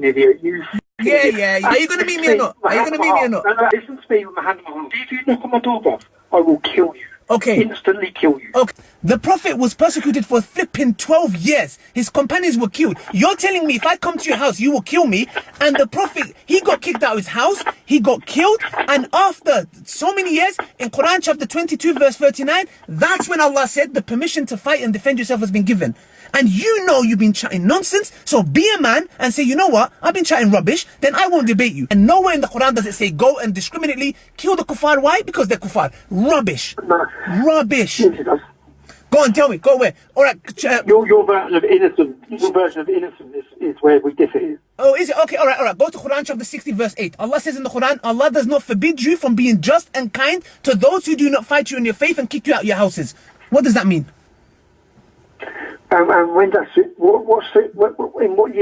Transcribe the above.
idiot. You. Yeah, yeah. Are you gonna meet me or not? Are you gonna meet me or not? No, no, listen to me with my hand on my. If you knock on my door, bruv, I will kill you. Okay. Instantly kill you. Okay. The Prophet was persecuted for flipping 12 years. His companions were killed. You're telling me if I come to your house, you will kill me. And the Prophet, he got kicked out of his house. He got killed. And after so many years, in Quran chapter 22, verse 39, that's when Allah said the permission to fight and defend yourself has been given. And you know you've been chatting nonsense. So be a man and say, you know what? I've been chatting rubbish. Then I won't debate you. And nowhere in the Quran does it say go and discriminately kill the kuffar. Why? Because they're kuffar. Rubbish. Rubbish. Go on, tell me. Go where? All right. Uh, Your, your version of innocent, your version of innocent is, is where we differ. Is it? Okay, all right, all right. Go to Quran chapter 60, verse 8. Allah says in the Quran, Allah does not forbid you from being just and kind to those who do not fight you in your faith and kick you out your houses. What does that mean? Um, and when that's it, what, what's it, what, what, in what year